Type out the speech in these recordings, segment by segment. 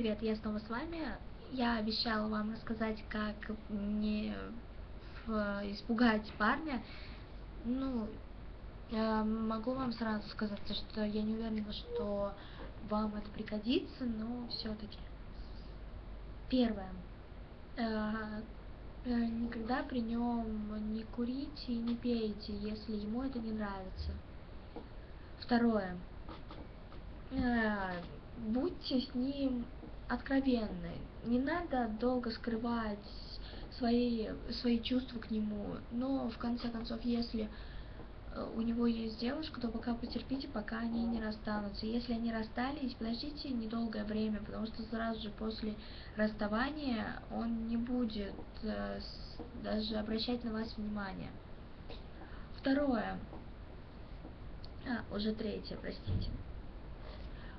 привет, я снова с вами. Я обещала вам рассказать, как не испугать парня. Ну, могу вам сразу сказать, что я не уверена, что вам это пригодится, но все-таки. Первое. Э, э, никогда при нем не курите и не пейте, если ему это не нравится. Второе. Э, будьте с ним откровенны. Не надо долго скрывать свои, свои чувства к нему. Но, в конце концов, если э, у него есть девушка, то пока потерпите, пока они не расстанутся. Если они расстались, подождите недолгое время, потому что сразу же после расставания он не будет э, даже обращать на вас внимание. Второе. А, уже третье, простите.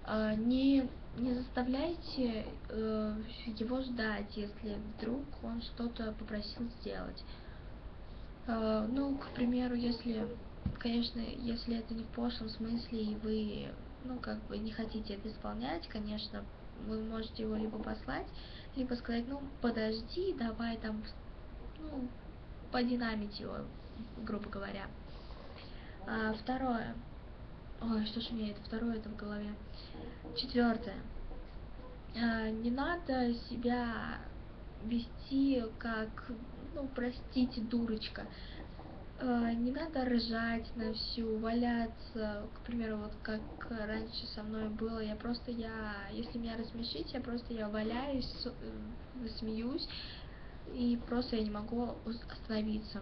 А, не, не заставляйте э, его ждать, если вдруг он что-то попросил сделать. Э, ну, к примеру, если, конечно, если это не в пошлом смысле, и вы, ну, как бы не хотите это исполнять, конечно, вы можете его либо послать, либо сказать, ну, подожди, давай там, ну, подинамить его, грубо говоря. А, второе. Ой, что ж меня это второе это в голове. Четвертое. А, не надо себя вести как, ну, простите, дурочка. А, не надо ржать на всю, валяться, к примеру, вот как раньше со мной было, я просто, я, если меня рассмешить, я просто, я валяюсь, э, смеюсь, и просто я не могу остановиться.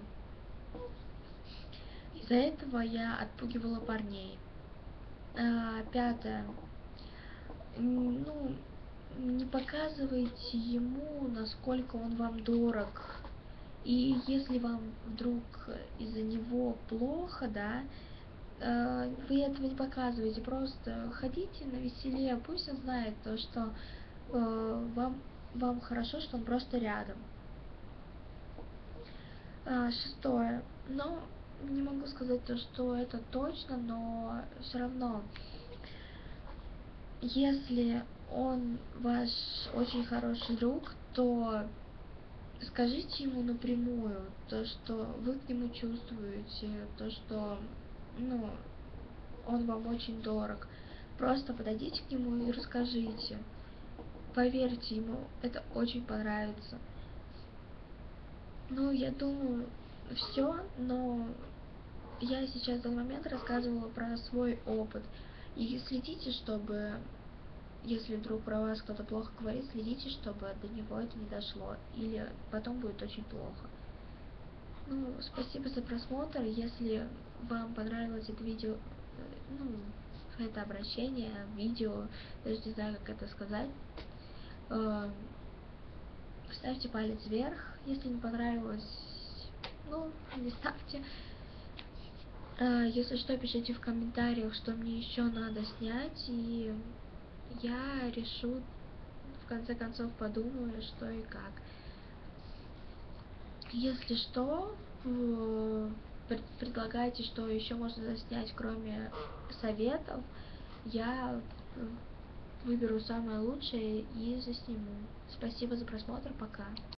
Из-за этого я отпугивала парней. А, пятое. Ну, не показывайте ему, насколько он вам дорог. И если вам вдруг из-за него плохо, да, э, вы этого не показываете, просто ходите на веселее, пусть он знает то, что э, вам, вам хорошо, что он просто рядом. Шестое. Но не могу сказать то, что это точно, но все равно, если он ваш очень хороший друг, то скажите ему напрямую то, что вы к нему чувствуете, то, что, ну, он вам очень дорог. Просто подойдите к нему и расскажите. Поверьте ему, это очень понравится. Ну, я думаю, все, но я сейчас в момент рассказывала про свой опыт. И следите, чтобы, если вдруг про вас кто-то плохо говорит, следите, чтобы до него это не дошло. Или потом будет очень плохо. Ну, спасибо за просмотр. Если вам понравилось это видео, ну, это обращение, видео, даже не знаю, как это сказать, э, ставьте палец вверх. Если не понравилось, ну, не ставьте. А, если что, пишите в комментариях, что мне еще надо снять, и я решу, в конце концов, подумаю, что и как. Если что, предлагайте, что еще можно заснять, кроме советов, я выберу самое лучшее и засниму. Спасибо за просмотр, пока.